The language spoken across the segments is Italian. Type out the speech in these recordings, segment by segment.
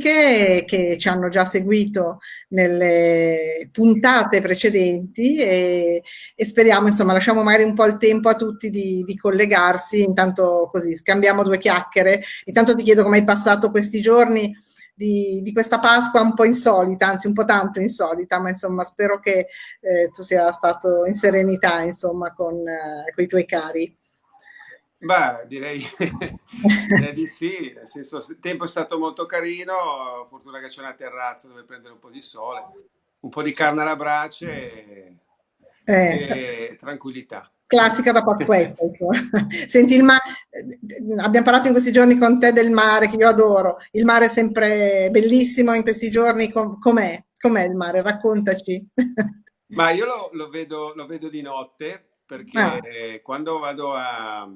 amiche che ci hanno già seguito nelle puntate precedenti e, e speriamo, insomma, lasciamo magari un po' il tempo a tutti di, di, collegarsi, intanto così scambiamo due chiacchiere. Intanto ti chiedo come hai passato questi giorni di, di, questa Pasqua un po' insolita, anzi un po' tanto insolita, ma insomma spero che eh, tu sia stato in serenità, insomma, con, eh, con i tuoi cari. Beh, direi, direi, di sì, nel senso il tempo è stato molto carino, fortuna che c'è una terrazza dove prendere un po' di sole, un po' di carne alla brace e, eh, e tranquillità. Classica da Pasquetta. Senti, il mare, abbiamo parlato in questi giorni con te del mare, che io adoro. Il mare è sempre bellissimo in questi giorni. com'è? Com'è il mare? Raccontaci. Ma io lo, lo, vedo, lo vedo, di notte perché ah. quando vado a,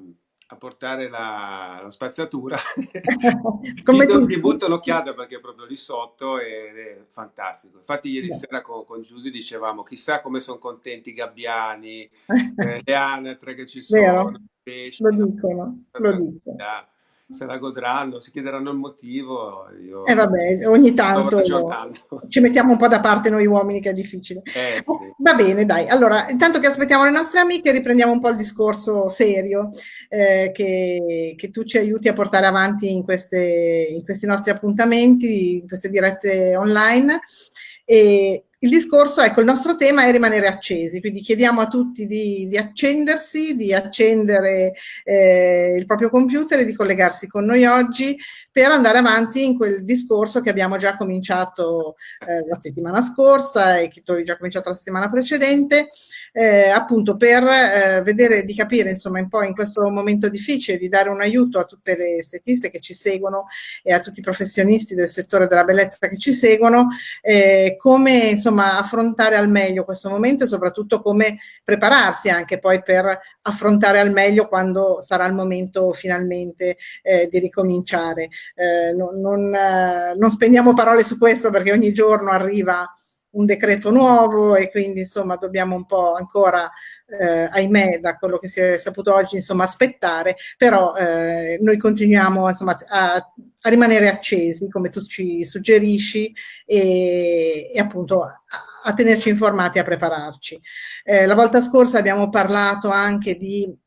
a portare la, la spazzatura. Come mi, mi butto l'occhiata perché è proprio lì sotto ed è fantastico. Infatti ieri Beh. sera con, con Giusy dicevamo chissà come sono contenti i gabbiani eh, le anatre che ci sono Vero. pesci, lo dicono, lo dicono se la godranno, si chiederanno il motivo. E eh vabbè, ogni tanto ci mettiamo un po' da parte noi uomini che è difficile. Eh, sì. Va bene, dai. Allora, intanto che aspettiamo le nostre amiche, riprendiamo un po' il discorso serio eh, che, che, tu ci aiuti a portare avanti in, queste, in questi nostri appuntamenti, in queste dirette online. E il discorso, ecco, il nostro tema è rimanere accesi, quindi chiediamo a tutti di, di accendersi, di accendere eh, il proprio computer e di collegarsi con noi oggi per andare avanti in quel discorso che abbiamo già cominciato eh, la settimana scorsa e che tu avevi già cominciato la settimana precedente, eh, appunto per eh, vedere di capire, insomma, un po' in questo momento difficile, di dare un aiuto a tutte le estetiste che ci seguono e a tutti i professionisti del settore della bellezza che ci seguono, eh, come, insomma affrontare al meglio questo momento e soprattutto come prepararsi anche poi per affrontare al meglio quando sarà il momento finalmente eh, di ricominciare. Eh, non, non, eh, non spendiamo parole su questo perché ogni giorno arriva un decreto nuovo e quindi insomma dobbiamo un po' ancora, eh, ahimè, da quello che si è saputo oggi, insomma aspettare, però eh, noi continuiamo insomma a, a, rimanere accesi come tu ci suggerisci e, e appunto a, a, tenerci informati, a prepararci. Eh, la volta scorsa abbiamo parlato anche di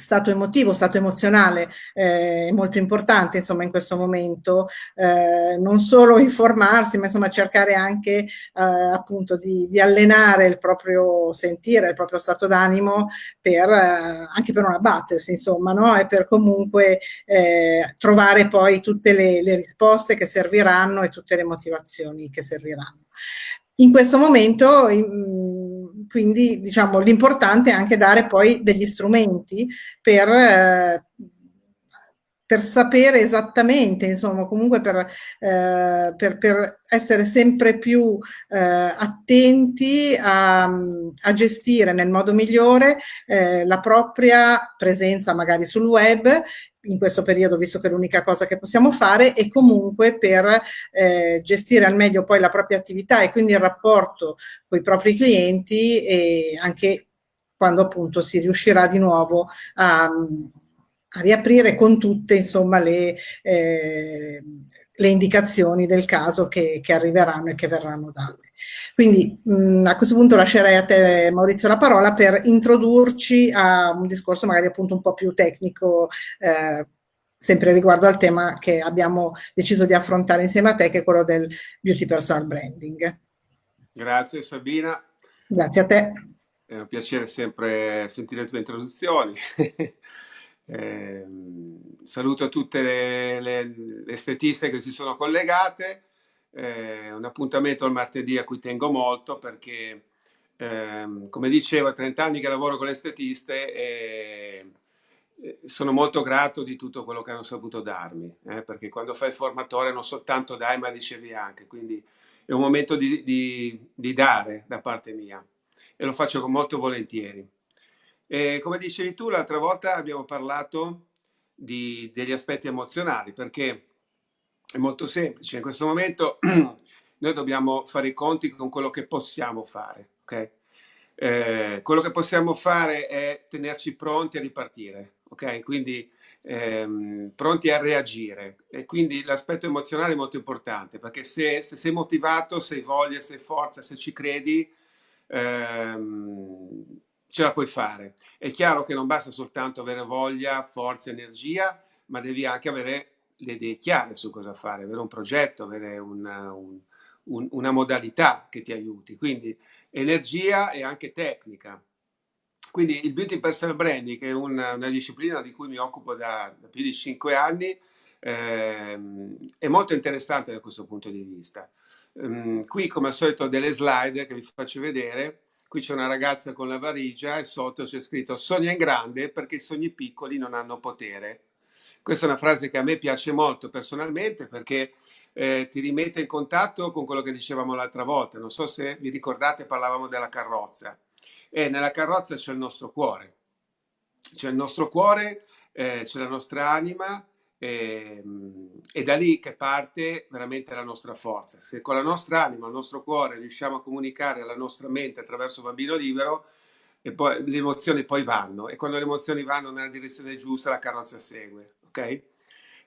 stato emotivo, stato emozionale eh, molto importante insomma in questo momento, eh, non solo informarsi ma insomma cercare anche eh, appunto di, di, allenare il proprio sentire, il proprio stato d'animo per eh, anche per non abbattersi insomma no? e per comunque eh, trovare poi tutte le, le risposte che serviranno e tutte le motivazioni che serviranno. In questo momento, quindi, diciamo, l'importante è anche dare poi degli strumenti per, eh, per sapere esattamente, insomma, comunque per, eh, per, per essere sempre più eh, attenti a, a, gestire nel modo migliore eh, la propria presenza magari sul web in questo periodo, visto che è l'unica cosa che possiamo fare, e comunque per eh, gestire al meglio poi la propria attività e quindi il rapporto con i propri clienti e anche quando appunto si riuscirà di nuovo a, a riaprire con tutte insomma le, eh, le indicazioni del caso che, che, arriveranno e che verranno date. Quindi mh, a questo punto lascerei a te Maurizio la parola per introdurci a un discorso magari appunto un po' più tecnico eh, sempre riguardo al tema che abbiamo deciso di affrontare insieme a te che è quello del beauty personal branding. Grazie Sabina. Grazie a te. È un piacere sempre sentire le tue introduzioni. Eh, saluto tutte le, le, le, estetiste che si sono collegate. Eh, un appuntamento al martedì a cui tengo molto perché, eh, come dicevo, a 30 anni che lavoro con le estetiste e sono molto grato di tutto quello che hanno saputo darmi, eh, perché quando fai il formatore non soltanto dai ma ricevi anche, quindi è un momento di, di, di dare da parte mia e lo faccio molto volentieri. E come dicevi tu, l'altra volta abbiamo parlato di, degli aspetti emozionali, perché è molto semplice. In questo momento noi dobbiamo fare i conti con quello che possiamo fare. Okay? Eh, quello che possiamo fare è tenerci pronti a ripartire. Okay? Quindi ehm, pronti a reagire e quindi l'aspetto emozionale è molto importante perché se, se, sei motivato, se hai voglia, se hai forza, se ci credi, ehm, ce la puoi fare. È chiaro che non basta soltanto avere voglia, forza, energia, ma devi anche avere le idee chiare su cosa fare, avere un progetto, avere una, un, un, una modalità che ti aiuti. Quindi energia e anche tecnica. Quindi il beauty personal branding, che è una, una disciplina di cui mi occupo da, da più di cinque anni, ehm, è molto interessante da questo punto di vista. Um, qui, come al solito, delle slide che vi faccio vedere. Qui c'è una ragazza con la valigia e sotto c'è scritto sogna in grande perché i sogni piccoli non hanno potere. Questa è una frase che a me piace molto personalmente perché eh, ti rimette in contatto con quello che dicevamo l'altra volta. Non so se vi ricordate, parlavamo della carrozza. E nella carrozza c'è il nostro cuore. C'è il nostro cuore, eh, c'è la nostra anima e, ehm, è da lì che parte veramente la nostra forza. Se con la nostra anima, il nostro cuore riusciamo a comunicare alla nostra mente attraverso Bambino Libero, e poi le emozioni poi vanno e quando le emozioni vanno nella direzione giusta la carrozza segue, ok?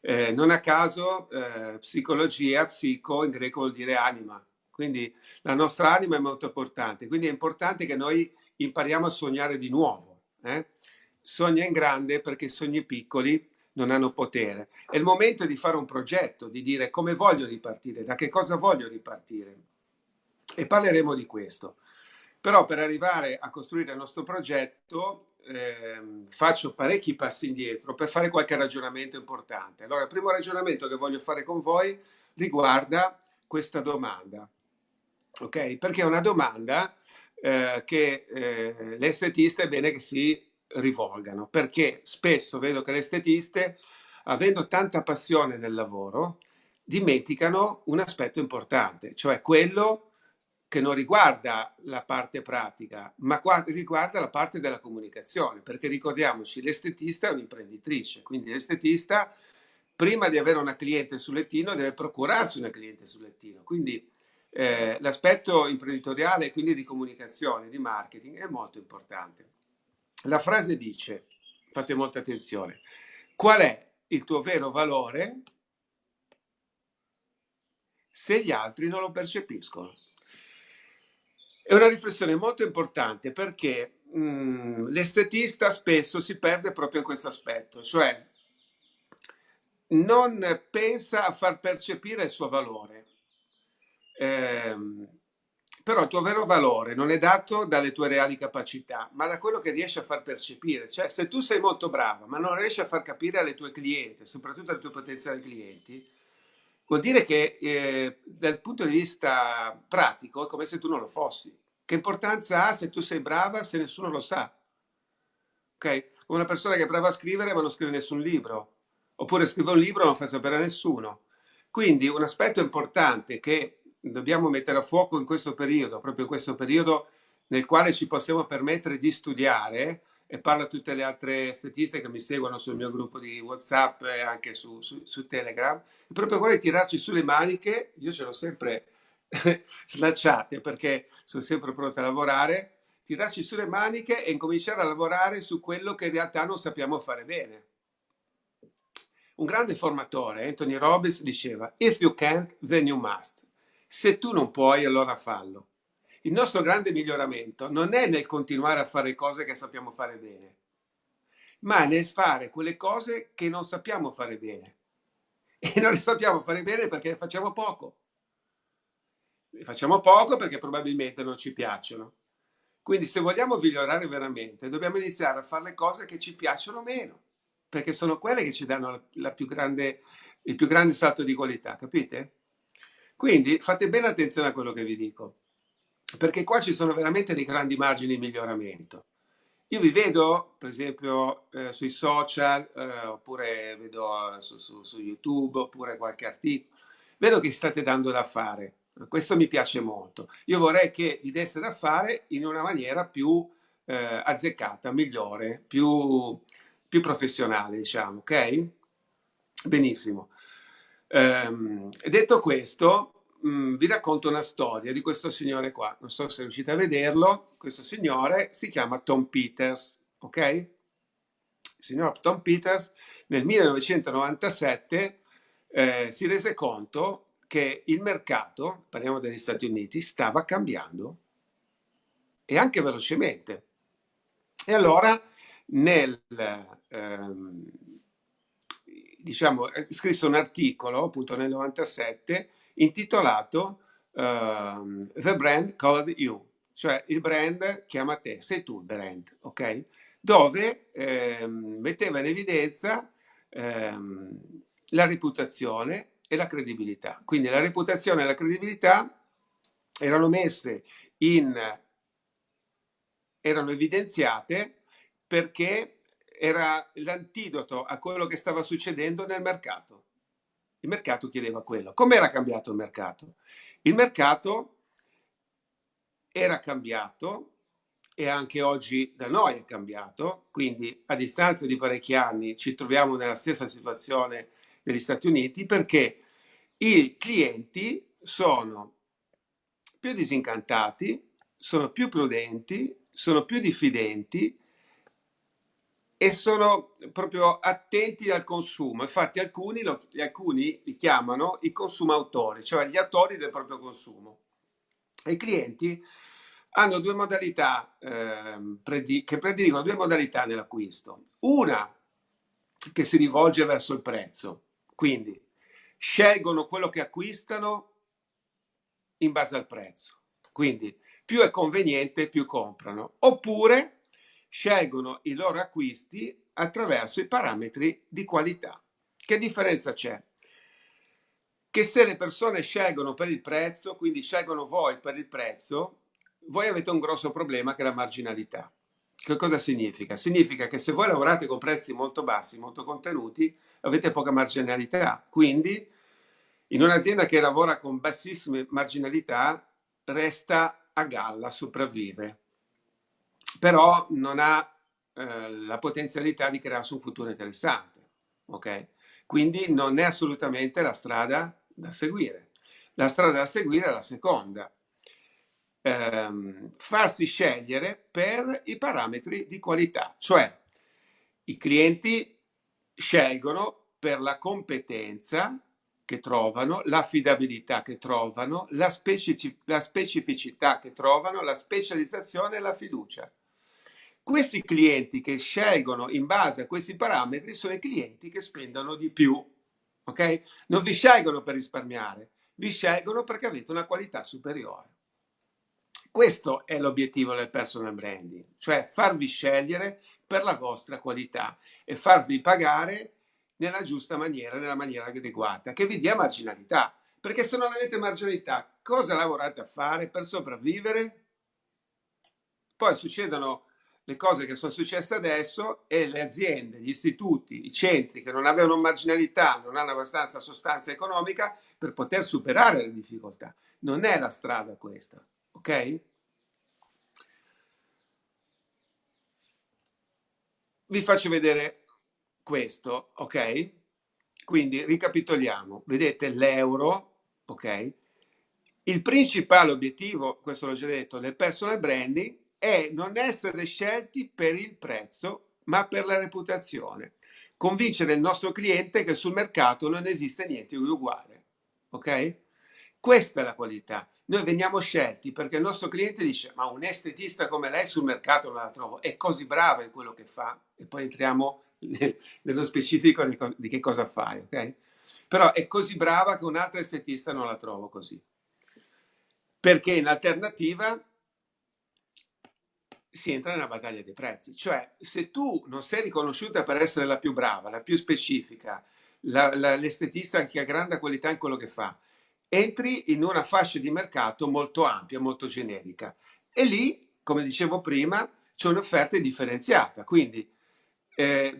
Eh, non a caso eh, psicologia, psico in greco vuol dire anima, quindi la nostra anima è molto importante, quindi è importante che noi impariamo a sognare di nuovo. Eh? Sogna in grande perché i sogni piccoli non hanno potere. È il momento di fare un progetto, di dire come voglio ripartire, da che cosa voglio ripartire. E parleremo di questo. Però per arrivare a costruire il nostro progetto eh, faccio parecchi passi indietro per fare qualche ragionamento importante. Allora, il primo ragionamento che voglio fare con voi riguarda questa domanda. Ok? Perché è una domanda eh, che eh, le estetiste è bene che si rivolgano, perché spesso vedo che le estetiste, avendo tanta passione nel lavoro, dimenticano un aspetto importante, cioè quello che non riguarda la parte pratica, ma riguarda la parte della comunicazione, perché ricordiamoci, l'estetista è un'imprenditrice, quindi l'estetista prima di avere una cliente sul lettino deve procurarsi una cliente sul lettino, quindi eh, l'aspetto imprenditoriale, quindi di comunicazione, di marketing, è molto importante. La frase dice, fate molta attenzione, qual è il tuo vero valore se gli altri non lo percepiscono? È una riflessione molto importante perché mm, l'estetista spesso si perde proprio in questo aspetto, cioè non pensa a far percepire il suo valore Ehm, però il tuo vero valore non è dato dalle tue reali capacità, ma da quello che riesci a far percepire. Cioè, se tu sei molto brava, ma non riesci a far capire alle tue clienti, soprattutto alle tue potenziali clienti, vuol dire che eh, dal punto di vista pratico è come se tu non lo fossi. Che importanza ha se tu sei brava se nessuno lo sa? Ok? Una persona che è brava a scrivere ma non scrive nessun libro, oppure scrive un libro e non fa sapere a nessuno. Quindi un aspetto importante che dobbiamo mettere a fuoco in questo periodo, proprio in questo periodo nel quale ci possiamo permettere di studiare, e parlo a tutte le altre estetiste che mi seguono sul mio gruppo di WhatsApp e anche su, su, su Telegram, è proprio quello di tirarci sulle maniche, io ce l'ho sempre slacciate perché sono sempre pronta a lavorare, tirarci sulle maniche e incominciare a lavorare su quello che in realtà non sappiamo fare bene. Un grande formatore, Anthony Robbins, diceva, if you can't, then you must. Se tu non puoi, allora fallo. Il nostro grande miglioramento non è nel continuare a fare cose che sappiamo fare bene, ma nel fare quelle cose che non sappiamo fare bene. E non le sappiamo fare bene perché le facciamo poco. Le facciamo poco perché probabilmente non ci piacciono. Quindi se vogliamo migliorare veramente, dobbiamo iniziare a fare le cose che ci piacciono meno, perché sono quelle che ci danno la, più grande, il più grande salto di qualità, capite? Quindi fate bene attenzione a quello che vi dico, perché qua ci sono veramente dei grandi margini di miglioramento. Io vi vedo, per esempio, eh, sui social, eh, oppure vedo su, su, su, YouTube, oppure qualche articolo, vedo che state dando da fare. Questo mi piace molto. Io vorrei che vi desse da fare in una maniera più eh, azzeccata, migliore, più, più professionale, diciamo, ok? Benissimo. Ehm, detto questo, mh, mm, vi racconto una storia di questo signore qua. Non so se riuscite a vederlo. Questo signore si chiama Tom Peters, ok? signor Tom Peters, nel 1997 eh, si rese conto che il mercato, parliamo degli Stati Uniti, stava cambiando e anche velocemente. E allora nel, ehm, diciamo, eh, scrisse un articolo appunto nel 97 intitolato uh, The Brand Called You, cioè il brand chiama te, sei tu il brand, ok? Dove ehm, metteva in evidenza ehm, la reputazione e la credibilità. Quindi la reputazione e la credibilità erano messe in, erano evidenziate perché era l'antidoto a quello che stava succedendo nel mercato. Il mercato chiedeva quello. Com'era cambiato il mercato? Il mercato era cambiato e anche oggi da noi è cambiato, quindi a distanza di parecchi anni ci troviamo nella stessa situazione degli Stati Uniti perché i clienti sono più disincantati, sono più prudenti, sono più diffidenti e sono proprio attenti al consumo. Infatti alcuni, lo, alcuni li chiamano i consumautori, cioè gli attori del proprio consumo. I clienti hanno due modalità eh, predi che prediligono due modalità nell'acquisto. Una che si rivolge verso il prezzo, quindi scelgono quello che acquistano in base al prezzo. Quindi più è conveniente, più comprano. Oppure scelgono i loro acquisti attraverso i parametri di qualità. Che differenza c'è? Che se le persone scelgono per il prezzo, quindi scelgono voi per il prezzo, voi avete un grosso problema che è la marginalità. Che cosa significa? Significa che se voi lavorate con prezzi molto bassi, molto contenuti, avete poca marginalità. Quindi in un'azienda che lavora con bassissime marginalità resta a galla, sopravvive però non ha eh, la potenzialità di crearsi un futuro interessante. Ok? Quindi non è assolutamente la strada da seguire. La strada da seguire è la seconda. Ehm, farsi scegliere per i parametri di qualità, cioè i clienti scelgono per la competenza che trovano, l'affidabilità che trovano, la, specific la specificità che trovano, la specializzazione e la fiducia. Questi clienti che scelgono in base a questi parametri sono i clienti che spendono di più. Ok? Non vi scelgono per risparmiare, vi scelgono perché avete una qualità superiore. Questo è l'obiettivo del personal branding, cioè farvi scegliere per la vostra qualità e farvi pagare nella giusta maniera, nella maniera adeguata, che vi dia marginalità. Perché se non avete marginalità, cosa lavorate a fare per sopravvivere? Poi succedono le cose che sono successe adesso e le aziende, gli istituti, i centri che non avevano marginalità, non hanno abbastanza sostanza economica per poter superare le difficoltà. Non è la strada questa, ok? Vi faccio vedere questo, ok? Quindi ricapitoliamo, vedete l'euro, ok? Il principale obiettivo, questo l'ho già detto, del personal branding è non essere scelti per il prezzo, ma per la reputazione. Convincere il nostro cliente che sul mercato non esiste niente di uguale. Ok? Questa è la qualità. Noi veniamo scelti perché il nostro cliente dice ma un estetista come lei sul mercato non la trovo, è così brava in quello che fa e poi entriamo nel, nello specifico di, di che cosa fai, ok? Però è così brava che un altro estetista non la trovo così. Perché in alternativa si entra nella battaglia dei prezzi. Cioè, se tu non sei riconosciuta per essere la più brava, la più specifica, l'estetista che ha grande qualità in quello che fa, entri in una fascia di mercato molto ampia, molto generica. E lì, come dicevo prima, c'è un'offerta differenziata. Quindi eh,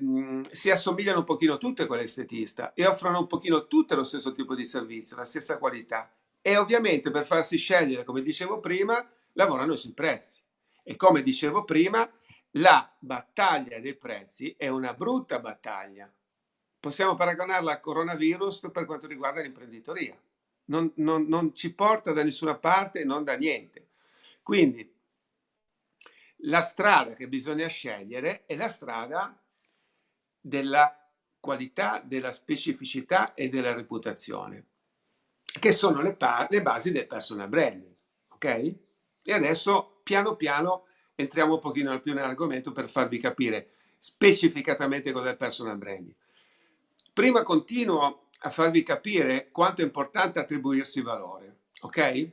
si assomigliano un pochino tutte quelle estetista e offrono un pochino tutte lo stesso tipo di servizio, la stessa qualità. E ovviamente per farsi scegliere, come dicevo prima, lavorano sui prezzi. E come dicevo prima, la battaglia dei prezzi è una brutta battaglia. Possiamo paragonarla al coronavirus per quanto riguarda l'imprenditoria. Non, non, non ci porta da nessuna parte e non da niente. Quindi la strada che bisogna scegliere è la strada della qualità, della specificità e della reputazione, che sono le, le basi del personal branding. Ok? E adesso piano piano entriamo un pochino più nell'argomento per farvi capire specificatamente cos'è il personal branding. Prima continuo a farvi capire quanto è importante attribuirsi valore, ok?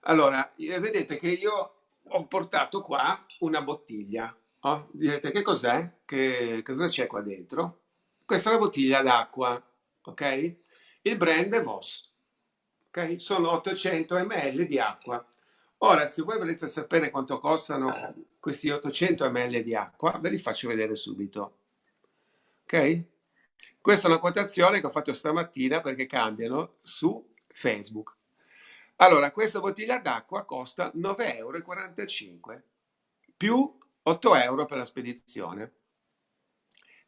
Allora, eh, vedete che io ho portato qua una bottiglia. Oh, direte che cos'è? Che cosa c'è qua dentro? Questa è una bottiglia d'acqua, ok? Il brand è Voss, ok? Sono 800 ml di acqua. Ora, se voi volete sapere quanto costano questi 800 ml di acqua, ve li faccio vedere subito. Ok? Questa è una quotazione che ho fatto stamattina perché cambiano su Facebook. Allora, questa bottiglia d'acqua costa 9,45 euro più 8 euro per la spedizione.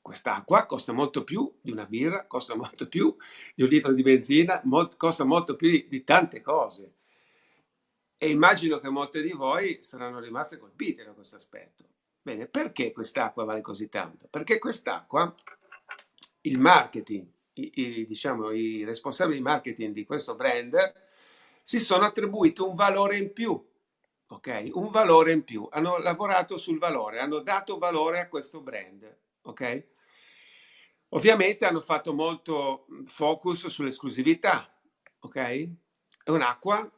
Quest'acqua costa molto più di una birra, costa molto più di un litro di benzina, costa molto più di tante cose. E immagino che molte di voi saranno rimaste colpite da questo aspetto. Bene, perché quest'acqua vale così tanto? Perché quest'acqua, il marketing, i, i, diciamo, i responsabili di marketing di questo brand si sono attribuiti un valore in più, ok? Un valore in più. Hanno lavorato sul valore, hanno dato valore a questo brand, ok? Ovviamente hanno fatto molto focus sull'esclusività, ok? È un'acqua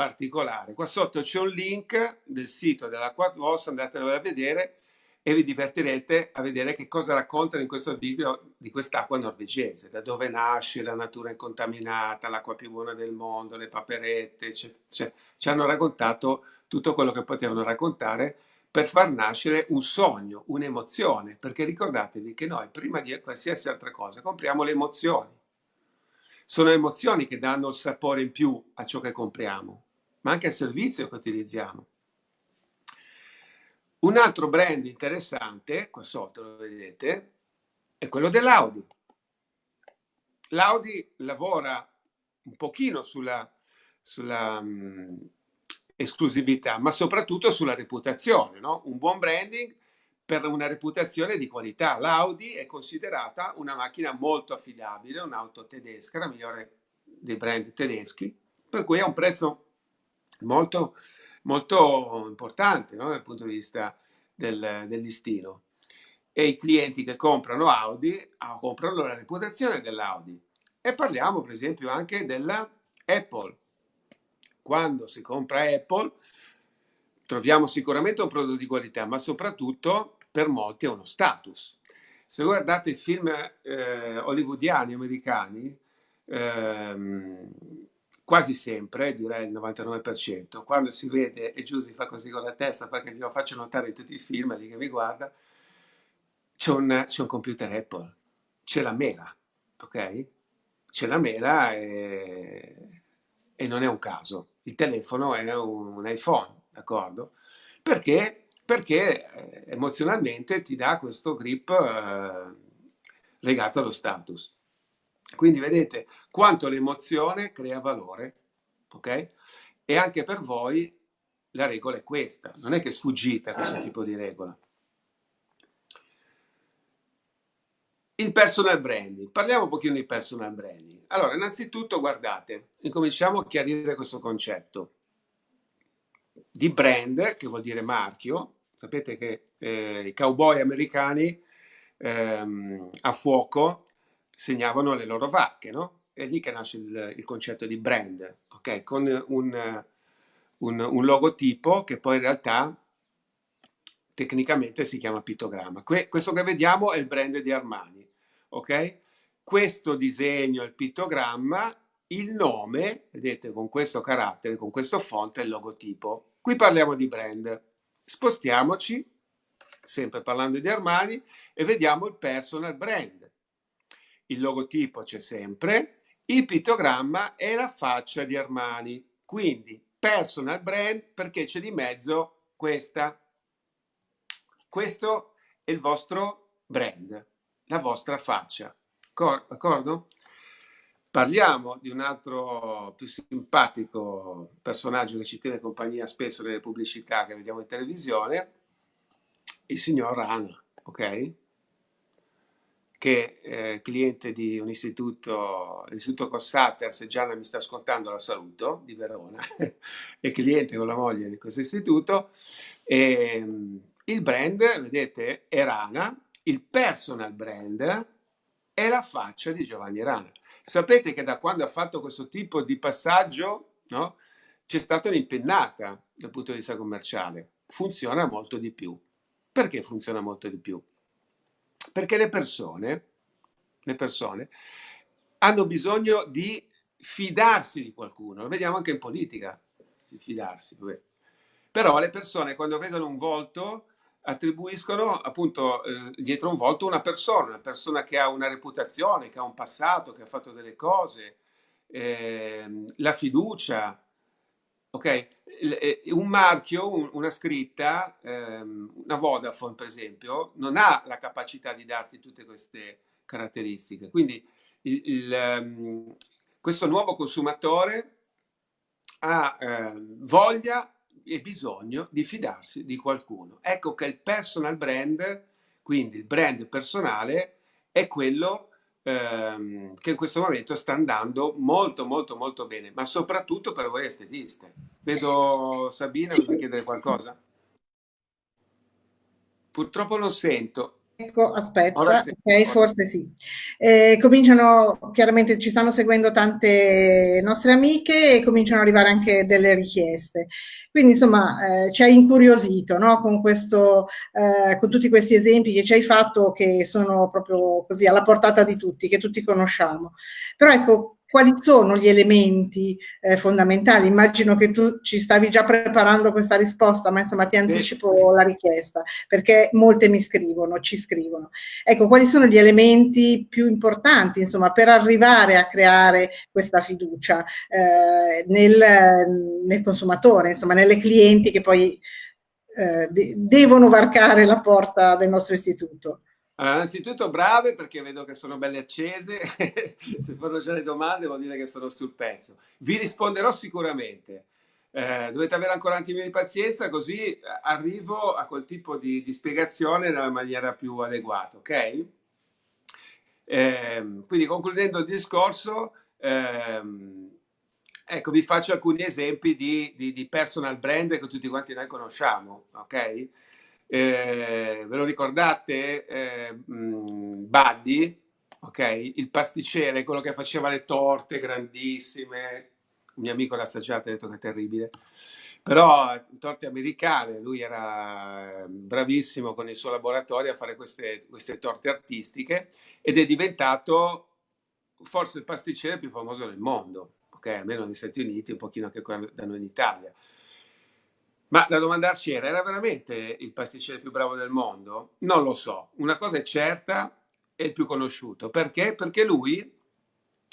particolare. Qua sotto c'è un link del sito della Quadvos, andatelo a vedere e vi divertirete a vedere che cosa raccontano in questo video di quest'acqua norvegese, da dove nasce la natura incontaminata, l'acqua più buona del mondo, le paperette, cioè, cioè, ci hanno raccontato tutto quello che potevano raccontare per far nascere un sogno, un'emozione, perché ricordatevi che noi prima di qualsiasi altra cosa compriamo le emozioni. Sono emozioni che danno il sapore in più a ciò che compriamo, ma anche al servizio che utilizziamo. Un altro brand interessante, qua sotto lo vedete, è quello dell'Audi. L'Audi lavora un pochino sulla, sulla um, esclusività, ma soprattutto sulla reputazione. No? Un buon branding per una reputazione di qualità. L'Audi è considerata una macchina molto affidabile, un'auto tedesca, la migliore dei brand tedeschi, per cui ha un prezzo molto molto importante no? dal punto di vista del, del listino. E i clienti che comprano Audi ah, comprano la reputazione dell'Audi. E parliamo per esempio anche della Apple. Quando si compra Apple troviamo sicuramente un prodotto di qualità, ma soprattutto per molti è uno status. Se guardate i film eh, hollywoodiani americani, ehm, quasi sempre, direi il 99%, quando si vede e Giusy fa così con la testa perché glielo faccio notare in tutti i film lì che mi guarda, c'è un, un, computer Apple, c'è la mela, ok? C'è la mela e, e, non è un caso. Il telefono è un, un iPhone, d'accordo? Perché? Perché eh, emozionalmente ti dà questo grip eh, legato allo status. Quindi vedete quanto l'emozione crea valore, ok? E anche per voi la regola è questa, non è che sfuggite a questo tipo di regola. Il personal branding, parliamo un pochino di personal branding. Allora, innanzitutto guardate, incominciamo a chiarire questo concetto di brand, che vuol dire marchio. Sapete che eh, i cowboy americani ehm, a fuoco segnavano le loro vacche, no? È lì che nasce il, il concetto di brand, ok? Con un, un, un, logotipo che poi in realtà tecnicamente si chiama pittogramma. Que, questo che vediamo è il brand di Armani, ok? Questo disegno, il pittogramma, il nome, vedete, con questo carattere, con questo font è il logotipo. Qui parliamo di brand. Spostiamoci, sempre parlando di Armani, e vediamo il personal brand il logotipo c'è sempre, il pittogramma è la faccia di Armani. Quindi personal brand perché c'è di mezzo questa. Questo è il vostro brand, la vostra faccia. D'accordo? Parliamo di un altro più simpatico personaggio che ci tiene compagnia spesso nelle pubblicità che vediamo in televisione, il signor Rana ok? Che eh, cliente di un istituto, l'istituto Cossater, se Gianna mi sta ascoltando la saluto, di Verona, è cliente con la moglie di questo istituto. E, ehm, il brand, vedete, è Rana, il personal brand è la faccia di Giovanni Rana. Sapete che da quando ha fatto questo tipo di passaggio, no, c'è stata un'impennata dal punto di vista commerciale. Funziona molto di più. Perché funziona molto di più? Perché le persone, le persone hanno bisogno di fidarsi di qualcuno. Lo vediamo anche in politica, fidarsi. Vabbè. Però le persone quando vedono un volto attribuiscono appunto eh, dietro un volto una persona, una persona che ha una reputazione, che ha un passato, che ha fatto delle cose, eh, la fiducia, ok? Eh, un marchio, un, una scritta, ehm, una Vodafone per esempio, non ha la capacità di darti tutte queste caratteristiche. Quindi il, il, um, questo nuovo consumatore ha eh, voglia e bisogno di fidarsi di qualcuno. Ecco che il personal brand, quindi il brand personale, è quello ehm, che in questo momento sta andando molto molto molto bene, ma soprattutto per voi estetiste. Vedo Sabina, sì. vuoi chiedere qualcosa? Purtroppo non sento. Ecco, aspetta, ok, forse sì. Eh, cominciano, chiaramente ci stanno seguendo tante nostre amiche e cominciano ad arrivare anche delle richieste. Quindi insomma eh, ci ha incuriosito no? con, questo, eh, con tutti questi esempi che ci hai fatto che sono proprio così alla portata di tutti, che tutti conosciamo. Però ecco, quali sono gli elementi eh, fondamentali? Immagino che tu ci stavi già preparando questa risposta, ma insomma ti anticipo la richiesta, perché molte mi scrivono, ci scrivono. Ecco, quali sono gli elementi più importanti, insomma, per arrivare a creare questa fiducia eh, nel, nel, consumatore, insomma, nelle clienti che poi eh, de devono varcare la porta del nostro istituto? Allora, innanzitutto brave perché vedo che sono belle accese, se fanno già le domande vuol dire che sono sul pezzo. Vi risponderò sicuramente, eh, dovete avere ancora un attimo di pazienza così eh, arrivo a quel tipo di, di spiegazione nella maniera più adeguata, ok? Eh, quindi concludendo il discorso, ehm, ecco vi faccio alcuni esempi di, di, di personal brand che tutti quanti noi conosciamo, ok? Eh, ve lo ricordate? Eh, mm, Buddy, ok? Il pasticcere, quello che faceva le torte grandissime. Un mio amico l'ha assaggiato e ha detto che è terribile. Però torte americane, lui era bravissimo con il suo laboratorio a fare queste, queste torte artistiche ed è diventato forse il pasticcere più famoso del mondo, ok? Almeno negli Stati Uniti, un pochino anche da noi in Italia. Ma da domandarci era, era veramente il pasticcere più bravo del mondo? Non lo so. Una cosa è certa, è il più conosciuto. Perché? Perché lui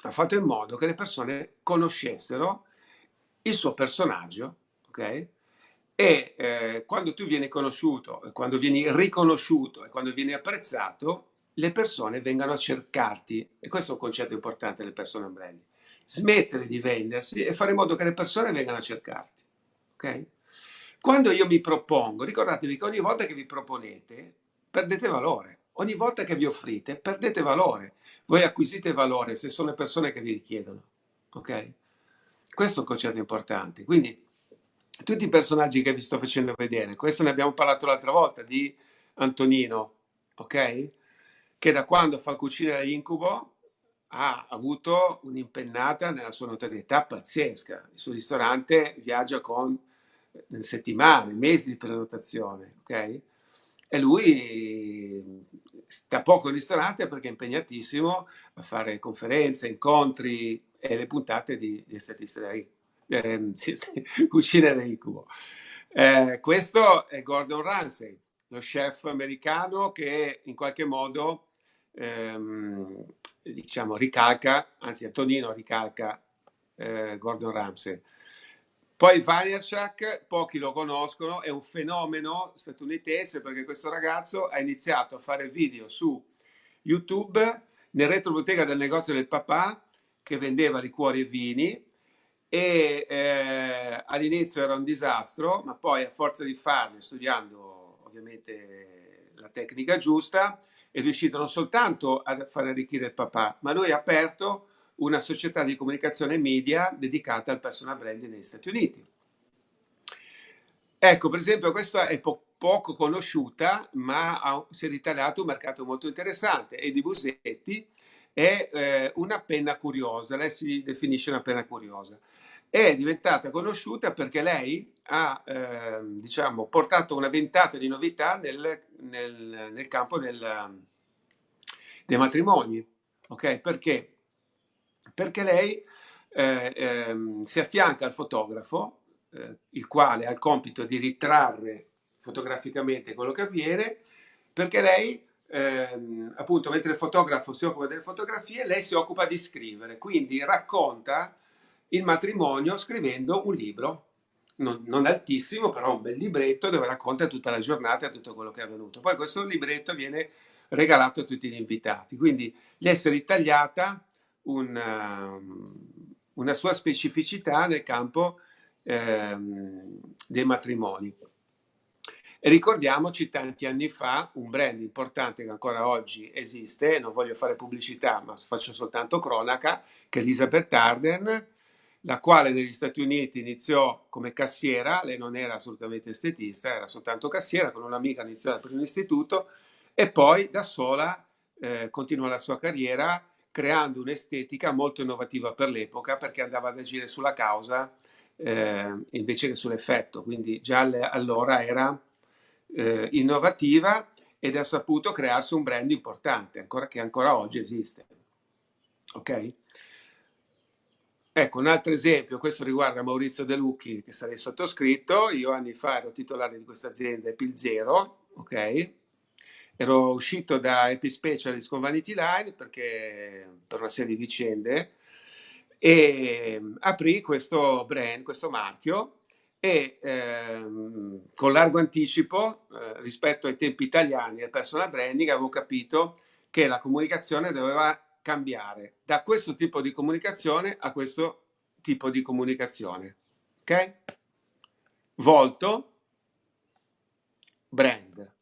ha fatto in modo che le persone conoscessero il suo personaggio, ok? E eh, quando tu vieni conosciuto, quando vieni riconosciuto e quando vieni apprezzato, le persone vengono a cercarti. E questo è un concetto importante delle persone brand. Smettere di vendersi e fare in modo che le persone vengano a cercarti, ok? Quando io mi propongo, ricordatevi che ogni volta che vi proponete, perdete valore. Ogni volta che vi offrite, perdete valore. Voi acquisite valore se sono le persone che vi richiedono. Ok? Questo è un concetto importante. Quindi, tutti i personaggi che vi sto facendo vedere, questo ne abbiamo parlato l'altra volta, di Antonino, ok? Che da quando fa cucina da incubo ha avuto un'impennata nella sua notorietà pazzesca. Il suo ristorante viaggia con settimane, mesi di prenotazione, ok? E lui sta poco in ristorante perché è impegnatissimo a fare conferenze, incontri e le puntate di, di Statista eh, sì, sì, Cucina da Incubo. Eh, questo è Gordon Ramsay, lo chef americano che in qualche modo ehm, diciamo ricalca, anzi Antonino ricalca eh, Gordon Ramsay. Poi Vaynerchuk, pochi lo conoscono, è un fenomeno statunitense perché questo ragazzo ha iniziato a fare video su YouTube nel retrobottega del negozio del papà che vendeva liquori e vini e eh, all'inizio era un disastro, ma poi a forza di farli, studiando ovviamente la tecnica giusta, è riuscito non soltanto a far arricchire il papà, ma lui ha aperto una società di comunicazione media dedicata al personal branding negli Stati Uniti. Ecco, per esempio, questa è po poco conosciuta, ma ha, si è ritagliato un mercato molto interessante. E di Busetti è eh, una penna curiosa, lei si definisce una penna curiosa. È diventata conosciuta perché lei ha eh, diciamo, portato una ventata di novità nel, nel, nel campo del, dei matrimoni. Okay? Perché? Perché lei eh, ehm, si affianca al fotografo eh, il quale ha il compito di ritrarre fotograficamente quello che avviene, perché lei, ehm, appunto, mentre il fotografo si occupa delle fotografie, lei si occupa di scrivere, quindi racconta il matrimonio scrivendo un libro, non, non, altissimo, però un bel libretto dove racconta tutta la giornata e tutto quello che è avvenuto. Poi questo libretto viene regalato a tutti gli invitati, quindi gli è ritagliata una, una sua specificità nel campo ehm, dei matrimoni. E ricordiamoci tanti anni fa un brand importante che ancora oggi esiste, non voglio fare pubblicità ma faccio soltanto cronaca, che è Elizabeth Arden, la quale negli Stati Uniti iniziò come cassiera, lei non era assolutamente estetista, era soltanto cassiera, con un'amica iniziò al primo istituto e poi da sola eh, continuò la sua carriera creando un'estetica molto innovativa per l'epoca perché andava ad agire sulla causa eh, invece che sull'effetto, quindi già allora era eh, innovativa ed ha saputo crearsi un brand importante, ancora, che ancora oggi esiste. Ok? Ecco, un altro esempio, questo riguarda Maurizio De Lucchi, che sarei sottoscritto, io anni fa ero titolare di questa azienda Epil Zero, ok? Ero uscito da Epispecialist con Vanity Line perché, per una serie di vicende e aprì questo brand, questo marchio e ehm, con largo anticipo eh, rispetto ai tempi italiani del personal branding avevo capito che la comunicazione doveva cambiare da questo tipo di comunicazione a questo tipo di comunicazione. Ok? Volto, brand.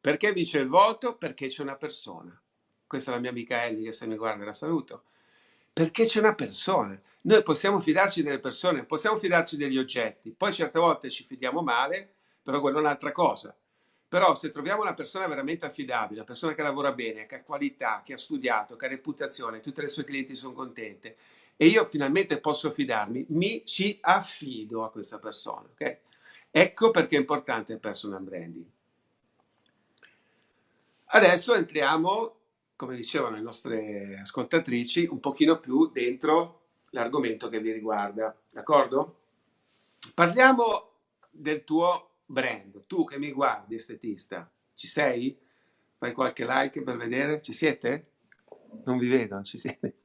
Perché dice il volto? Perché c'è una persona. Questa è la mia amica Ellie che se mi guarda la saluto. Perché c'è una persona. Noi possiamo fidarci delle persone, possiamo fidarci degli oggetti. Poi certe volte ci fidiamo male, però quella è un'altra cosa. Però se troviamo una persona veramente affidabile, una persona che lavora bene, che ha qualità, che ha studiato, che ha reputazione, tutte le sue clienti sono contente e io finalmente posso fidarmi, mi ci affido a questa persona. Okay? Ecco perché è importante il personal branding. Adesso entriamo, come dicevano le nostre ascoltatrici, un pochino più dentro l'argomento che vi riguarda, d'accordo? Parliamo del tuo brand, tu che mi guardi estetista, ci sei? Fai qualche like per vedere? Ci siete? Non vi vedo, ci siete?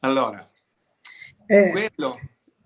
Allora, eh, quello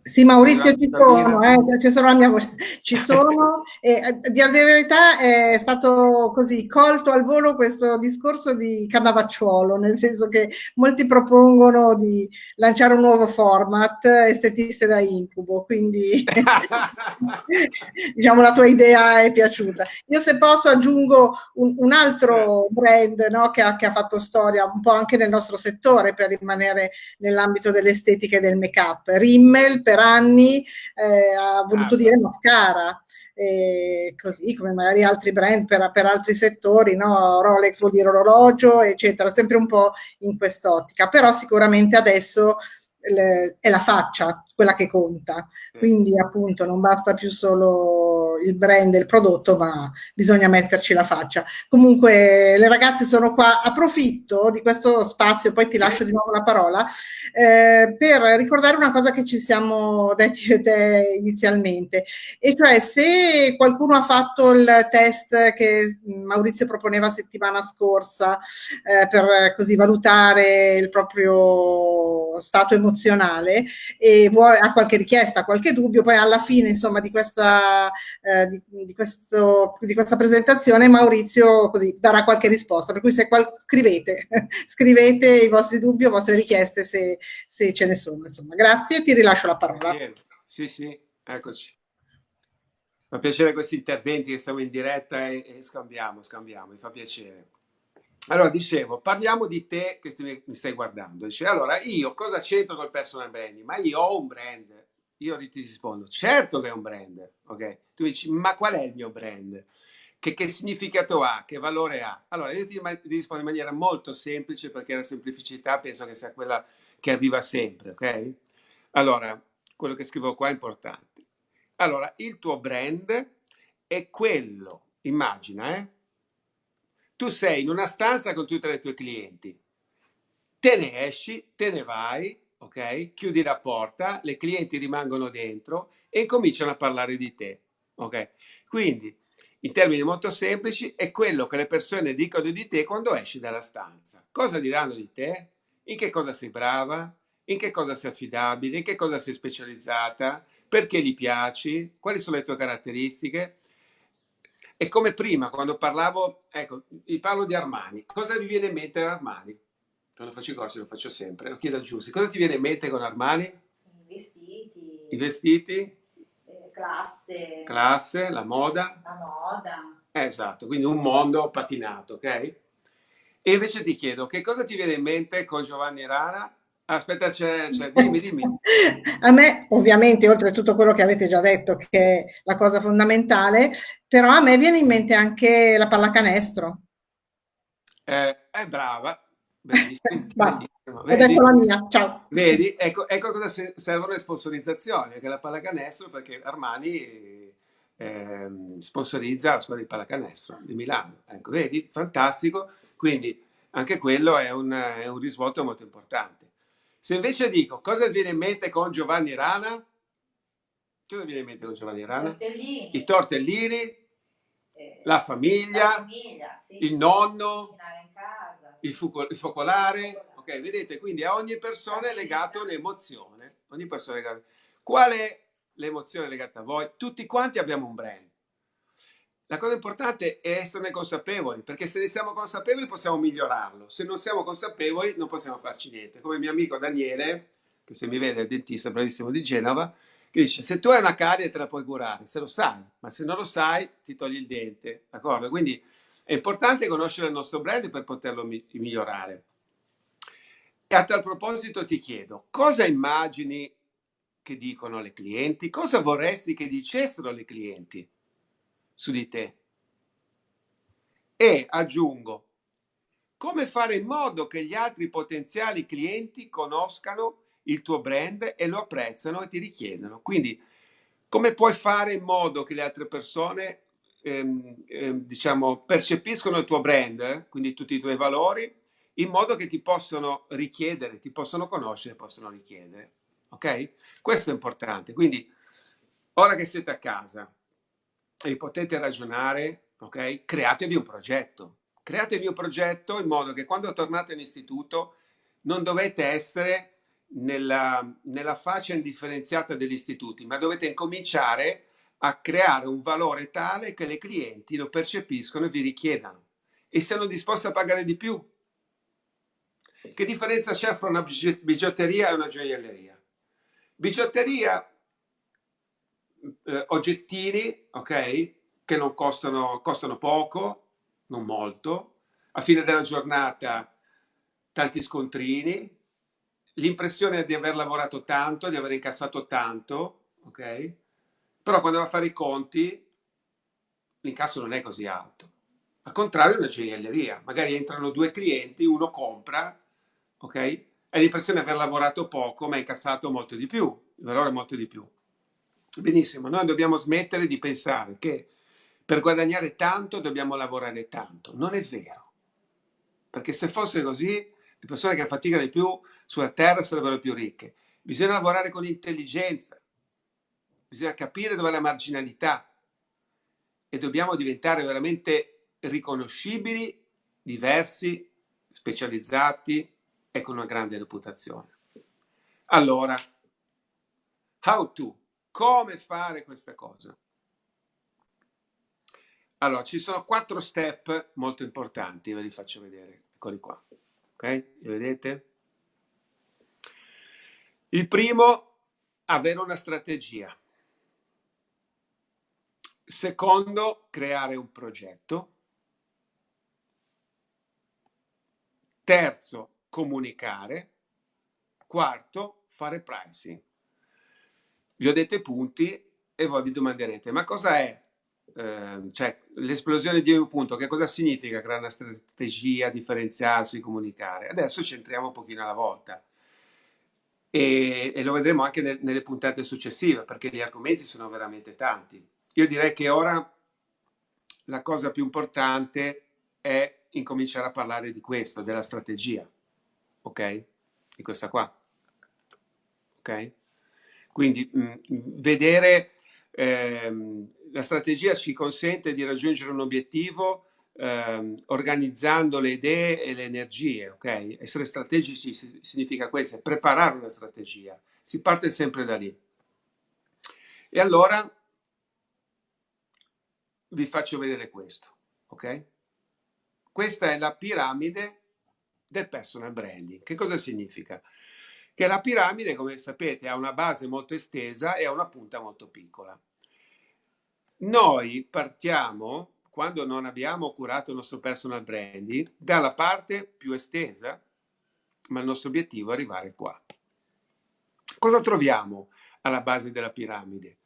sì, Maurizio, ci sono, eh, ci sono mia ci sono, e eh, di verità è stato così colto al volo questo discorso di Cannavacciuolo, nel senso che molti propongono di lanciare un nuovo format, estetiste da incubo, quindi diciamo la tua idea è piaciuta. Io se posso aggiungo un, un altro brand no, che, ha, che ha fatto storia un po' anche nel nostro settore per rimanere nell'ambito dell'estetica e del make-up, Rimmel per per anni eh, ha voluto ah, dire mascara, eh, così come magari altri brand per, per altri settori, no? Rolex vuol dire orologio, eccetera, sempre un po' in quest'ottica, però sicuramente adesso è la faccia quella che conta, quindi appunto non basta più solo il brand e il prodotto, ma bisogna metterci la faccia. Comunque le ragazze sono qua, approfitto di questo spazio, poi ti lascio di nuovo la parola, eh, per ricordare una cosa che ci siamo detti io te inizialmente, e cioè se qualcuno ha fatto il test che Maurizio proponeva settimana scorsa eh, per così valutare il proprio stato emozionale e vuole ha qualche richiesta, qualche dubbio, poi alla fine insomma di questa, eh, di, di, questo, di questa presentazione Maurizio così darà qualche risposta, per cui se qual, scrivete, scrivete i vostri dubbi o vostre richieste se, se ce ne sono. Insomma. Grazie, ti rilascio la parola. Sì, sì, eccoci. Fa piacere questi interventi che siamo in diretta e, e scambiamo, scambiamo, mi fa piacere. Allora, dicevo, parliamo di te che mi stai guardando. Dice, allora, io cosa c'entro col personal branding? Ma io ho un brand. Io ti rispondo, certo che è un brand, ok? Tu dici, ma qual è il mio brand? Che, che significato ha? Che valore ha? Allora, io ti, ti rispondo in maniera molto semplice perché la semplicità penso che sia quella che arriva sempre, ok? Allora, quello che scrivo qua è importante. Allora, il tuo brand è quello, immagina, eh? Tu sei in una stanza con tutti i tuoi clienti, te ne esci, te ne vai, ok? Chiudi la porta, le clienti rimangono dentro e cominciano a parlare di te, ok? Quindi, in termini molto semplici, è quello che le persone dicono di te quando esci dalla stanza. Cosa diranno di te? In che cosa sei brava? In che cosa sei affidabile? In che cosa sei specializzata? Perché gli piaci? Quali sono le tue caratteristiche? E come prima, quando parlavo, ecco, vi parlo di Armani. Cosa vi viene in mente Armani? Quando faccio i corsi lo faccio sempre, lo chiedo a Giussi. Cosa ti viene in mente con Armani? I vestiti. I vestiti? Eh, classe. Classe, la moda. La moda. Eh, esatto, quindi un mondo patinato, ok? E invece ti chiedo, che cosa ti viene in mente con Giovanni Rara? Aspetta, c'è, dimmi, dimmi. A me, ovviamente, oltre a tutto quello che avete già detto, che è la cosa fondamentale, però a me viene in mente anche la pallacanestro. Eh, è brava, bellissima. Ho detto la mia, ciao. Vedi, ecco, ecco cosa servono le sponsorizzazioni, anche la pallacanestro, perché Armani eh, sponsorizza la scuola di pallacanestro di Milano. Ecco, vedi, fantastico. Quindi anche quello è un, è un risvolto molto importante. Se invece dico cosa viene in mente con Giovanni Rana, cosa viene in mente con Giovanni Rana? Tortellini. I tortellini, eh, la famiglia, la famiglia sì. il nonno. Il, focolare. Ok, vedete, quindi a ogni persona è legata un'emozione. Ogni persona è legata. Qual è l'emozione legata a voi? Tutti quanti abbiamo un brand. La cosa importante è esserne consapevoli, perché se ne siamo consapevoli possiamo migliorarlo. Se non siamo consapevoli non possiamo farci niente. Come mio amico Daniele, che se mi vede è il dentista bravissimo di Genova, dice se tu hai una carie te la puoi curare, se lo sai, ma se non lo sai ti togli il dente, d'accordo? Quindi è importante conoscere il nostro brand per poterlo mi migliorare. E a tal proposito ti chiedo, cosa immagini che dicono le clienti? Cosa vorresti che dicessero le clienti? su di te. E aggiungo, come fare in modo che gli altri potenziali clienti conoscano il tuo brand e lo apprezzano e ti richiedono. Quindi, come puoi fare in modo che le altre persone ehm, ehm, diciamo, percepiscono il tuo brand, quindi tutti i tuoi valori, in modo che ti possono richiedere, ti possono conoscere, possono richiedere. Ok? Questo è importante. Quindi, ora che siete a casa, e potete ragionare, ok? Createvi un progetto. Createvi un progetto in modo che quando tornate all'istituto non dovete essere nella, nella faccia indifferenziata degli istituti, ma dovete incominciare a creare un valore tale che le clienti lo percepiscono e vi richiedano e siano disposti a pagare di più. Che differenza c'è fra una bigiotteria e una gioielleria? Bigiotteria eh, oggettini, ok, che non costano, costano poco, non molto, a fine della giornata tanti scontrini, l'impressione di aver lavorato tanto, di aver incassato tanto, ok? Però quando va a fare i conti l'incasso non è così alto. Al contrario una gioielleria, magari entrano due clienti, uno compra, ok? È l'impressione di aver lavorato poco ma ha incassato molto di più, il valore è molto di più. Benissimo, noi dobbiamo smettere di pensare che per guadagnare tanto dobbiamo lavorare tanto. Non è vero. Perché se fosse così, persone che faticano di più sulla terra sarebbero più ricche. Bisogna lavorare con intelligenza, bisogna capire dove è la marginalità e dobbiamo diventare veramente riconoscibili, diversi, specializzati e con una grande reputazione. Allora, how to? Come fare questa cosa? Allora, ci sono quattro step molto importanti, ve li faccio vedere. Eccoli qua. Ok? Vedete? Il primo, avere una strategia. Secondo, creare un progetto. Terzo, comunicare. Quarto, fare pricing. Vi ho detto i punti e voi vi domanderete, ma cosa è eh, cioè, l'esplosione di un punto? Che cosa significa creare una strategia, differenziarsi, comunicare? Adesso ci entriamo un pochino alla volta e, e lo vedremo anche nel, nelle puntate successive perché gli argomenti sono veramente tanti. Io direi che ora la cosa più importante è incominciare a parlare di questo, della strategia, ok? Di questa qua, ok? Quindi mh, vedere ehm, la strategia ci consente di raggiungere un obiettivo ehm, organizzando le idee e le energie, ok? Essere strategici significa questo, preparare una strategia. Si parte sempre da lì. E allora vi faccio vedere questo, ok? Questa è la piramide del personal branding. Che cosa significa? Che la piramide, come sapete, ha una base molto estesa e ha una punta molto piccola. Noi partiamo, quando non abbiamo curato il nostro personal branding, dalla parte più estesa, ma il nostro obiettivo è arrivare qua. Cosa troviamo alla base della piramide?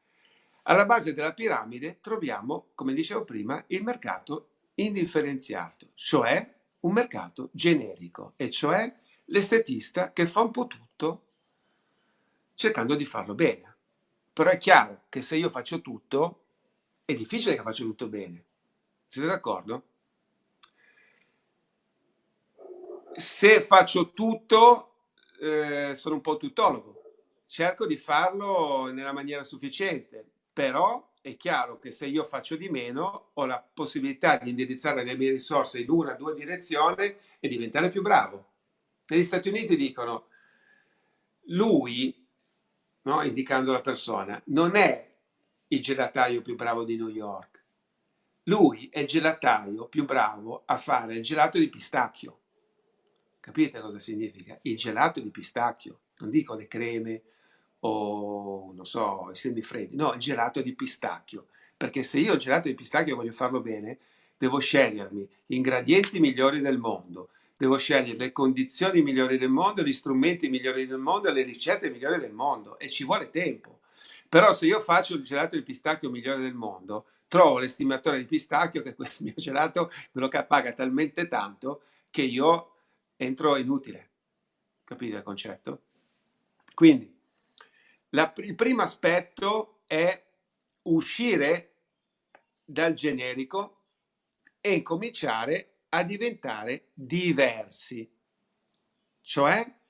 Alla base della piramide troviamo, come dicevo prima, il mercato indifferenziato, cioè un mercato generico, e cioè l'estetista che fa un po' tutto cercando di farlo bene. Però è chiaro che se io faccio tutto, è difficile che faccia tutto bene. Siete d'accordo? Se faccio tutto, eh, sono un po' tuttologo. Cerco di farlo nella maniera sufficiente, però è chiaro che se io faccio di meno ho la possibilità di indirizzare le mie risorse in una o due direzioni e diventare più bravo. Negli Stati Uniti dicono lui, no, indicando la persona, non è il gelataio più bravo di New York. Lui è il gelataio più bravo a fare il gelato di pistacchio. Capite cosa significa? Il gelato di pistacchio. Non dico le creme, o non so, i semifreddi, no, il gelato di pistacchio, perché se io il gelato di pistacchio voglio farlo bene, devo scegliermi gli ingredienti migliori del mondo, devo scegliere le condizioni migliori del mondo, gli strumenti migliori del mondo, le ricette migliori del mondo e ci vuole tempo. Però se io faccio il gelato di pistacchio migliore del mondo, trovo l'estimatore di pistacchio che quel mio gelato me lo paga talmente tanto che io entro inutile. Capite il concetto? Quindi la, il primo aspetto è uscire dal generico e incominciare a diventare diversi, cioè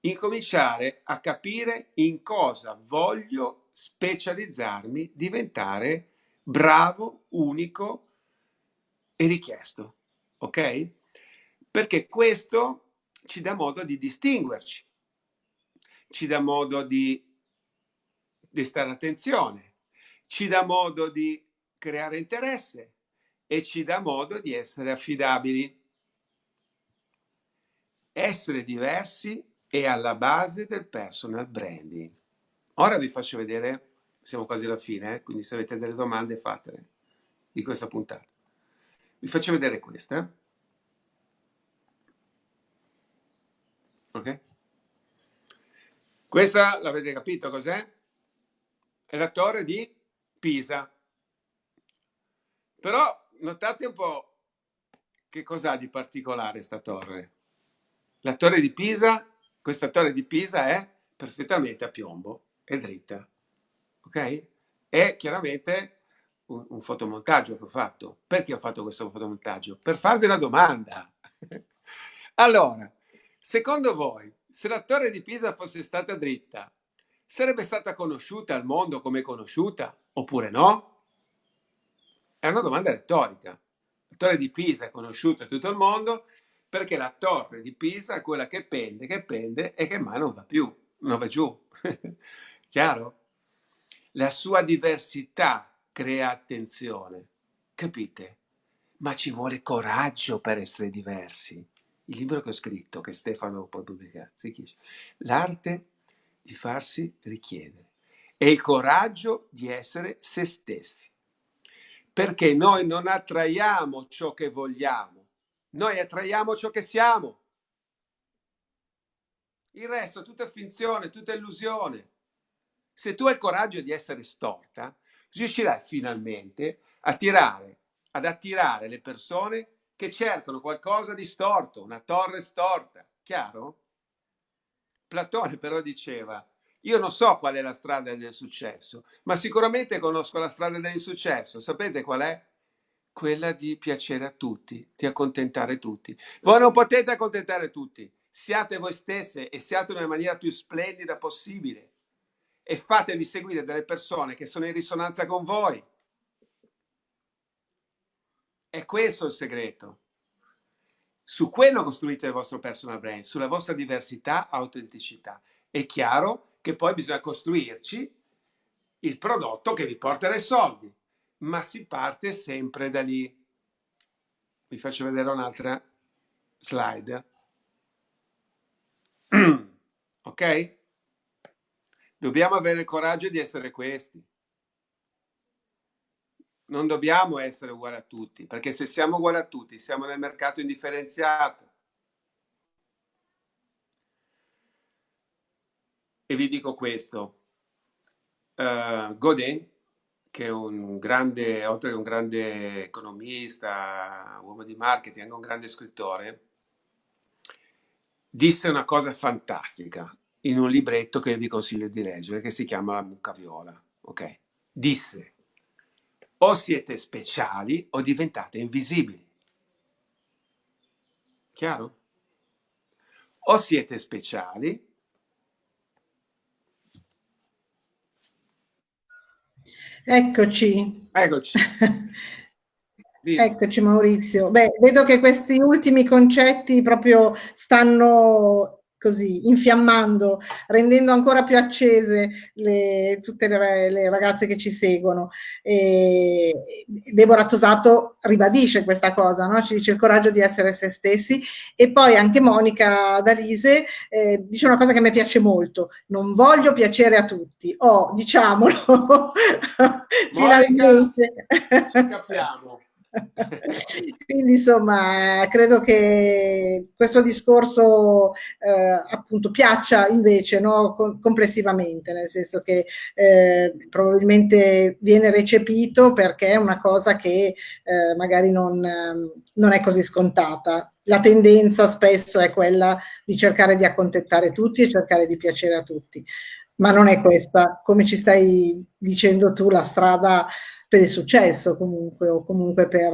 incominciare a capire in cosa voglio specializzarmi, diventare bravo, unico e richiesto, ok? Perché questo ci dà modo di distinguerci, ci dà modo di di stare attenzione, ci dà modo di creare interesse e ci dà modo di essere affidabili. Essere diversi è alla base del personal branding. Ora vi faccio vedere, siamo quasi alla fine, eh? quindi se avete delle domande fatele di questa puntata. Vi faccio vedere questa. Ok? Questa l'avete capito cos'è? è la torre di Pisa. Però notate un po' che cos'ha di particolare questa torre. La torre di Pisa, questa torre di Pisa è perfettamente a piombo, è dritta, ok? È chiaramente un, un fotomontaggio che ho fatto. Perché ho fatto questo fotomontaggio? Per farvi una domanda. allora, secondo voi, se la torre di Pisa fosse stata dritta, sarebbe stata conosciuta al mondo come conosciuta oppure no? È una domanda retorica. La torre di Pisa è conosciuta in tutto il mondo perché la torre di Pisa è quella che pende, che pende e che mai non va più, non va giù. Chiaro? La sua diversità crea attenzione, capite? Ma ci vuole coraggio per essere diversi. Il libro che ho scritto, che Stefano poi pubblica, si chiama L'arte di farsi richiedere e il coraggio di essere se stessi. Perché noi non attraiamo ciò che vogliamo, noi attraiamo ciò che siamo. Il resto è tutta finzione, tutta illusione. Se tu hai il coraggio di essere storta, riuscirai finalmente a tirare, ad attirare le persone che cercano qualcosa di storto, una torre storta. Chiaro? Platone però diceva, io non so qual è la strada del successo, ma sicuramente conosco la strada del successo. Sapete qual è? Quella di piacere a tutti, di accontentare tutti. Voi non potete accontentare tutti. Siate voi stesse e siate nella maniera più splendida possibile. E fatevi seguire dalle persone che sono in risonanza con voi. È questo il segreto. Su quello costruite il vostro personal brand, sulla vostra diversità, autenticità. È chiaro che poi bisogna costruirci il prodotto che vi porterà i soldi, ma si parte sempre da lì. Vi faccio vedere un'altra slide. ok? Dobbiamo avere il coraggio di essere questi. Non dobbiamo essere uguali a tutti, perché se siamo uguali a tutti, siamo nel mercato indifferenziato. E vi dico questo, uh, Godin, che è un grande, oltre che un grande economista, uomo di marketing, anche un grande scrittore, disse una cosa fantastica in un libretto che vi consiglio di leggere, che si chiama La mucca viola. Ok? Disse, o siete speciali o diventate invisibili. Chiaro? O siete speciali Eccoci. Eccoci. Eccoci Maurizio. Beh, vedo che questi ultimi concetti proprio stanno così infiammando, rendendo ancora più accese le, tutte le, le, ragazze che ci seguono. E Deborah Tosato ribadisce questa cosa, no? ci dice il coraggio di essere se stessi e poi anche Monica Dalise eh, dice una cosa che mi piace molto, non voglio piacere a tutti, o oh, diciamolo, finalmente. Ci capiamo. Quindi insomma credo che questo discorso eh, appunto piaccia invece no, complessivamente, nel senso che eh, probabilmente viene recepito perché è una cosa che eh, magari non, non è così scontata. La tendenza spesso è quella di cercare di accontentare tutti e cercare di piacere a tutti, ma non è questa, come ci stai dicendo tu, la strada per il successo comunque o comunque per,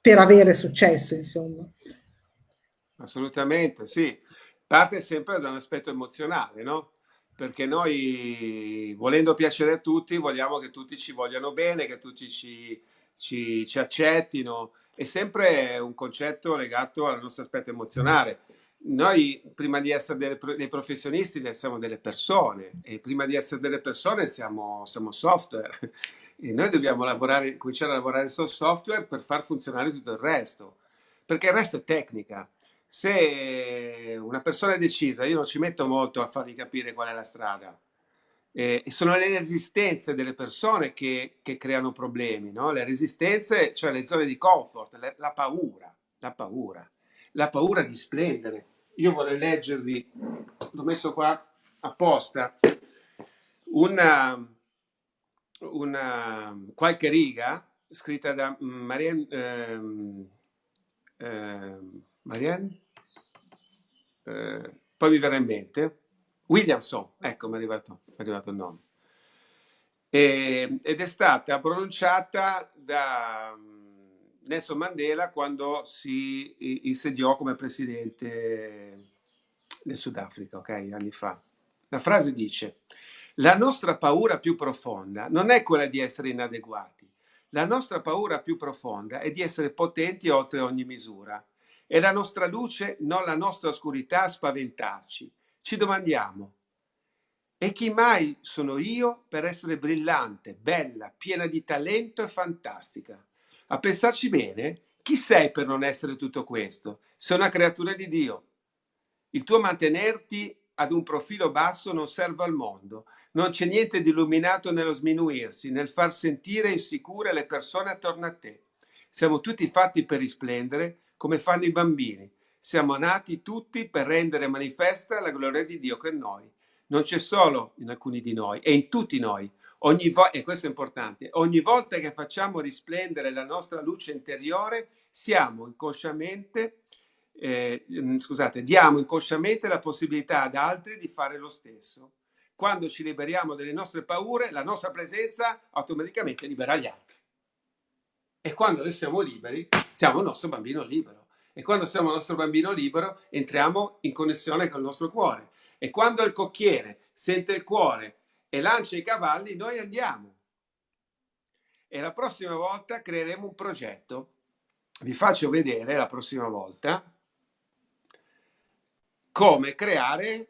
per avere successo insomma. Assolutamente, sì. Parte sempre da un aspetto emozionale, no? Perché noi, volendo piacere a tutti, vogliamo che tutti ci vogliano bene, che tutti ci, ci, ci accettino. È sempre un concetto legato al nostro aspetto emozionale noi prima di essere delle, dei professionisti siamo delle persone e prima di essere delle persone siamo, siamo software e noi dobbiamo lavorare, cominciare a lavorare sul software per far funzionare tutto il resto, perché il resto è tecnica. Se una persona è decisa, io non ci metto molto a fargli capire qual è la strada. Eh, sono le resistenze delle persone che, che creano problemi, no? le resistenze, cioè le zone di comfort, le, la paura, la paura la paura di splendere. Io vorrei leggervi, l'ho messo qua apposta, una, una qualche riga scritta da Marianne, ehm, ehm, Marianne? Eh, poi mi verrà in mente, Williamson, ecco mi è arrivato, è arrivato il nome, e, ed è stata pronunciata da Nelson Mandela quando si insediò come presidente del Sudafrica, ok, anni fa. La frase dice, la nostra paura più profonda non è quella di essere inadeguati, la nostra paura più profonda è di essere potenti oltre ogni misura. È la nostra luce, non la nostra oscurità a spaventarci. Ci domandiamo, e chi mai sono io per essere brillante, bella, piena di talento e fantastica? A pensarci bene, chi sei per non essere tutto questo? Sei una creatura di Dio. Il tuo mantenerti ad un profilo basso non serve al mondo. Non c'è niente di illuminato nello sminuirsi, nel far sentire insicure le persone attorno a te. Siamo tutti fatti per risplendere come fanno i bambini. Siamo nati tutti per rendere manifesta la gloria di Dio che è in noi. Non c'è solo in alcuni di noi, è in tutti noi. Ogni vo- e questo è importante, ogni volta che facciamo risplendere la nostra luce interiore, siamo inconsciamente eh, mm, scusate, diamo inconsciamente la possibilità ad altri di fare lo stesso. Quando ci liberiamo delle nostre paure, la nostra presenza automaticamente libera gli altri. E quando noi siamo liberi, siamo il nostro bambino libero. E quando siamo il nostro bambino libero, entriamo in connessione con il nostro cuore. E quando il cocchiere sente il cuore e lancia i cavalli, noi andiamo. E la prossima volta creeremo un progetto. Vi faccio vedere la prossima volta come creare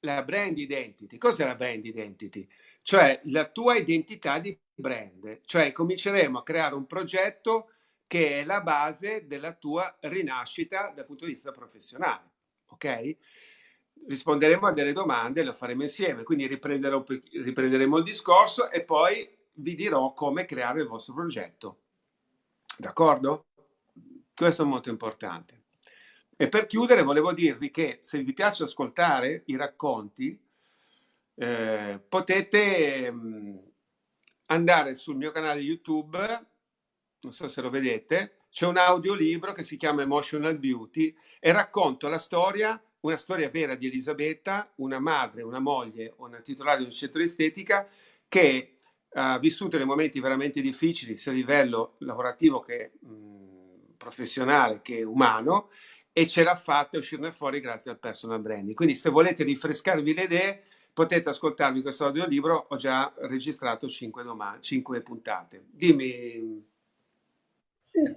la brand identity. Cos'è la brand identity? Cioè la tua identità di brand. Cioè cominceremo a creare un progetto che è la base della tua rinascita dal punto di vista professionale. Ok? Risponderemo a delle domande, lo faremo insieme, quindi riprenderemo il discorso e poi vi dirò come creare il vostro progetto. D'accordo? Questo è molto importante. E per chiudere volevo dirvi che se vi piace ascoltare i racconti, eh, potete mh, mm, andare sul mio canale YouTube, non so se lo vedete, c'è un audiolibro che si chiama Emotional Beauty e racconto la storia, una storia vera di Elisabetta, una madre, una moglie, una titolare di un centro estetica che ha vissuto dei momenti veramente difficili sia a livello lavorativo che mh, professionale che umano e ce l'ha fatta uscirne fuori grazie al personal branding. Quindi se volete rinfrescarvi le idee potete ascoltarvi questo audiolibro, ho già registrato 5, 5 puntate. Dimmi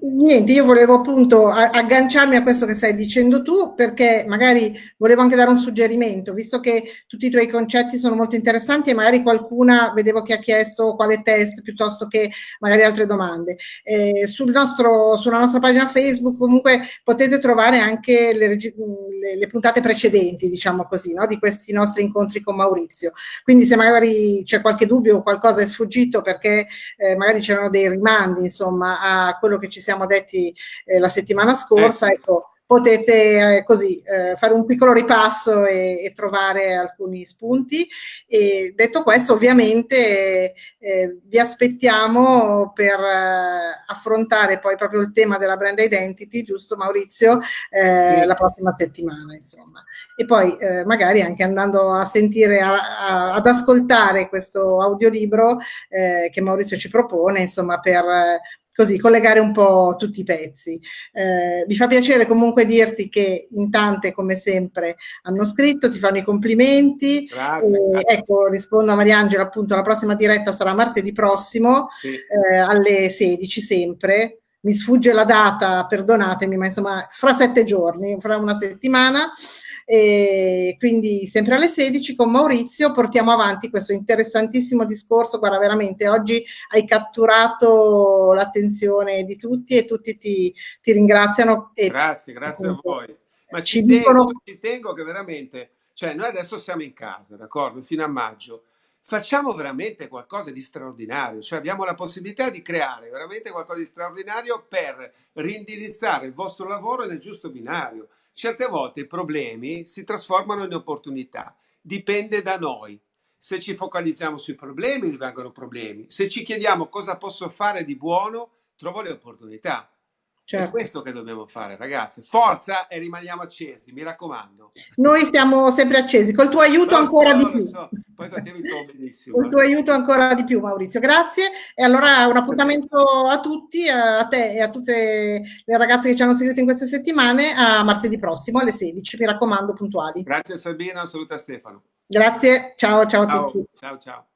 Niente, io volevo appunto agganciarmi a questo che stai dicendo tu perché magari volevo anche dare un suggerimento, visto che tutti i tuoi concetti sono molto interessanti e magari qualcuna vedevo che ha chiesto quale test piuttosto che magari altre domande. Eh, sul nostro, sulla nostra pagina Facebook comunque potete trovare anche le, le, le puntate precedenti, diciamo così, no? di questi nostri incontri con Maurizio. Quindi se magari c'è qualche dubbio o qualcosa è sfuggito perché eh, magari c'erano dei rimandi insomma a quello che ci siamo detti eh, la settimana scorsa, eh sì. ecco, potete eh, così eh, fare un piccolo ripasso e, e, trovare alcuni spunti. E detto questo, ovviamente eh, vi aspettiamo per eh, affrontare poi proprio il tema della brand identity, giusto Maurizio, eh, sì. la prossima settimana, insomma. E poi eh, magari anche andando a sentire, a, a, ad ascoltare questo audiolibro che Maurizio ci propone, insomma, per così collegare un po' tutti i pezzi. Eh, mi fa piacere comunque dirti che in tante come sempre hanno scritto, ti fanno i complimenti. Grazie. Eh, ecco, rispondo a Mariangela appunto, la prossima diretta sarà martedì prossimo sì. eh, alle 16 sempre. Mi sfugge la data, perdonatemi, ma insomma fra sette giorni, fra una settimana. E quindi sempre alle 16 con Maurizio portiamo avanti questo interessantissimo discorso. Guarda, veramente oggi hai catturato l'attenzione di tutti e tutti ti, ti ringraziano. Grazie, grazie a voi. Ma ci, dicono... tengo, ci tengo che veramente, cioè noi adesso siamo in casa, d'accordo, fino a maggio facciamo veramente qualcosa di straordinario, cioè abbiamo la possibilità di creare veramente qualcosa di straordinario per rindirizzare il vostro lavoro nel giusto binario. Certe volte i problemi si trasformano in opportunità, dipende da noi. Se ci focalizziamo sui problemi, rimangono problemi. Se ci chiediamo cosa posso fare di buono, trovo le opportunità. Certo. È questo che dobbiamo fare, ragazzi. Forza e rimaniamo accesi, mi raccomando. Noi siamo sempre accesi, col tuo aiuto lo ancora so, di più. So. Poi benissimo. Col tuo aiuto ancora di più, Maurizio. Grazie. E allora un appuntamento a tutti, a te e a tutte le ragazze che ci hanno seguito in queste settimane, a martedì prossimo alle 16. Mi raccomando, puntuali. Grazie Sabina, saluta Stefano. Grazie, ciao, ciao, ciao a tutti. Ciao, ciao.